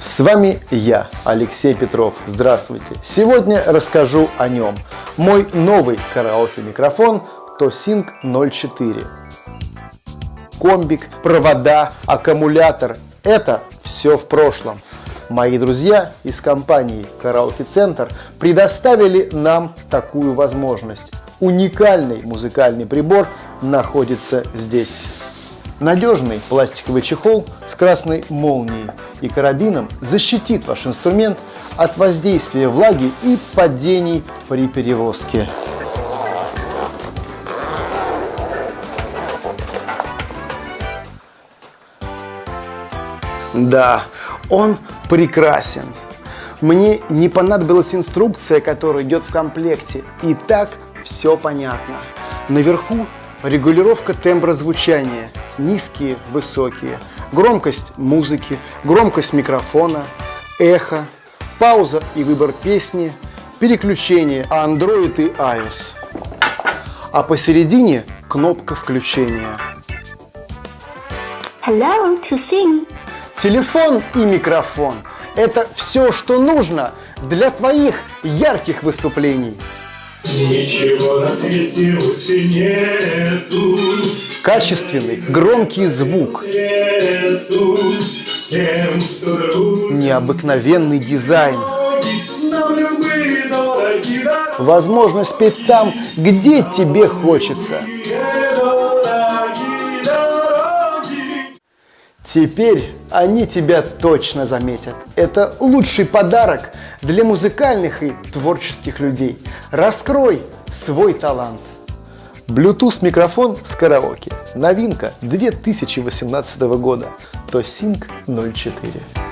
С вами я, Алексей Петров. Здравствуйте. Сегодня расскажу о нем. Мой новый караоке-микрофон Tosync 04. Комбик, провода, аккумулятор – это все в прошлом. Мои друзья из компании Караоке Центр предоставили нам такую возможность. Уникальный музыкальный прибор находится здесь. Надежный пластиковый чехол с красной молнией и карабином защитит ваш инструмент от воздействия влаги и падений при перевозке. Да, он прекрасен. Мне не понадобилась инструкция, которая идет в комплекте. И так все понятно. Наверху регулировка тембра звучания. Низкие, высокие. Громкость музыки, громкость микрофона, эхо, пауза и выбор песни, переключение Android и iOS. А посередине кнопка включения. Hello, to sing. Телефон и микрофон – это все, что нужно для твоих ярких выступлений. Ничего на свете лучше нету, Качественный, громкий звук, нету тем, необыкновенный дизайн, возможность петь там, где тебе хочется. Теперь они тебя точно заметят. Это лучший подарок для музыкальных и творческих людей. Раскрой свой талант. Bluetooth микрофон с караоке. Новинка 2018 года. Tosync 04.